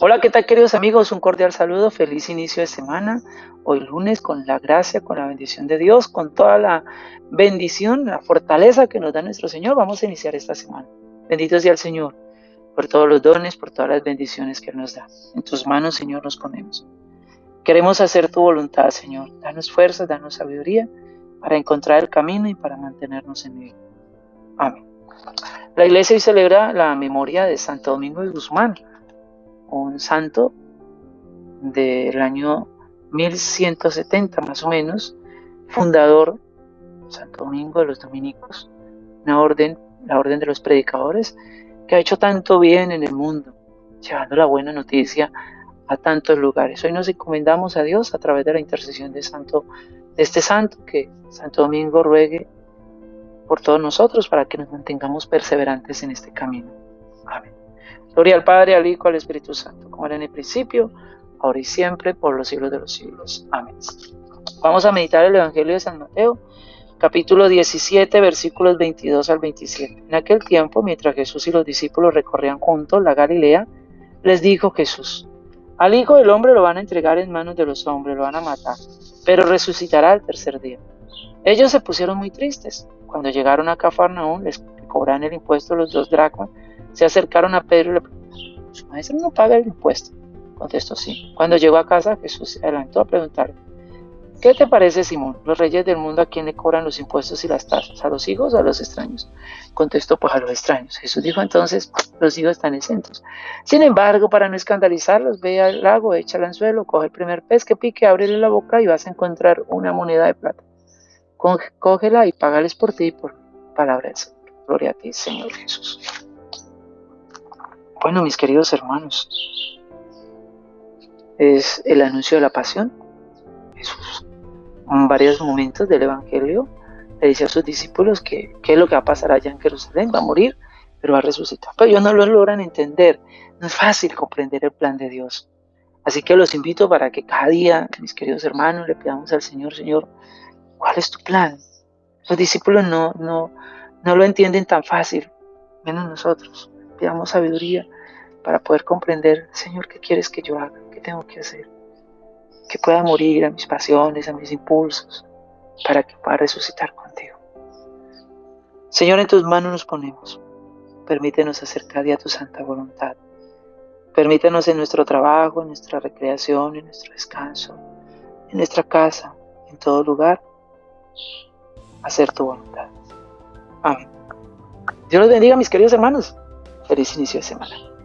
Hola, ¿qué tal queridos amigos? Un cordial saludo, feliz inicio de semana. Hoy lunes con la gracia, con la bendición de Dios, con toda la bendición, la fortaleza que nos da nuestro Señor, vamos a iniciar esta semana. Bendito sea el Señor por todos los dones, por todas las bendiciones que nos da. En tus manos, Señor, nos ponemos. Queremos hacer tu voluntad, Señor. Danos fuerza, danos sabiduría para encontrar el camino y para mantenernos en él. Amén. La iglesia hoy celebra la memoria de Santo Domingo de Guzmán, un santo del año 1170 más o menos, fundador, Santo Domingo de los Dominicos, una orden, la orden de los predicadores, que ha hecho tanto bien en el mundo, llevando la buena noticia a tantos lugares. Hoy nos encomendamos a Dios a través de la intercesión de, santo, de este santo, que Santo Domingo ruegue por todos nosotros para que nos mantengamos perseverantes en este camino. Amén. Gloria al Padre, al Hijo, al Espíritu Santo, como era en el principio, ahora y siempre, por los siglos de los siglos. Amén. Vamos a meditar el Evangelio de San Mateo, capítulo 17, versículos 22 al 27. En aquel tiempo, mientras Jesús y los discípulos recorrían juntos la Galilea, les dijo Jesús, al Hijo del Hombre lo van a entregar en manos de los hombres, lo van a matar, pero resucitará al tercer día. Ellos se pusieron muy tristes. Cuando llegaron a Cafarnaúm, les cobran el impuesto los dos dracmas, se acercaron a Pedro y le preguntaron, ¿su maestro no paga el impuesto? Contestó sí. Cuando llegó a casa, Jesús se adelantó a preguntarle, ¿Qué te parece, Simón? Los reyes del mundo a quién le cobran los impuestos y las tasas, a los hijos o a los extraños. Contestó, pues a los extraños. Jesús dijo entonces, los hijos están exentos. Sin embargo, para no escandalizarlos, ve al lago, echa el anzuelo, coge el primer pez que pique, ábrele la boca y vas a encontrar una moneda de plata. Cógela y págales por ti por palabra del Señor. Gloria a ti, Señor Jesús. Bueno, mis queridos hermanos, es el anuncio de la pasión. Jesús en varios momentos del Evangelio le dice a sus discípulos que qué es lo que va a pasar allá en Jerusalén, va a morir, pero va a resucitar. Pero ellos no lo logran entender, no es fácil comprender el plan de Dios. Así que los invito para que cada día, mis queridos hermanos, le pidamos al Señor, Señor, ¿cuál es tu plan? Los discípulos no, no, no lo entienden tan fácil, menos nosotros. Pidamos sabiduría para poder comprender, Señor, ¿qué quieres que yo haga? ¿Qué tengo que hacer? que pueda morir a mis pasiones, a mis impulsos, para que pueda resucitar contigo. Señor, en tus manos nos ponemos. Permítenos hacer cada día tu santa voluntad. Permítenos en nuestro trabajo, en nuestra recreación, en nuestro descanso, en nuestra casa, en todo lugar, hacer tu voluntad. Amén. Dios los bendiga, mis queridos hermanos. Feliz inicio de semana.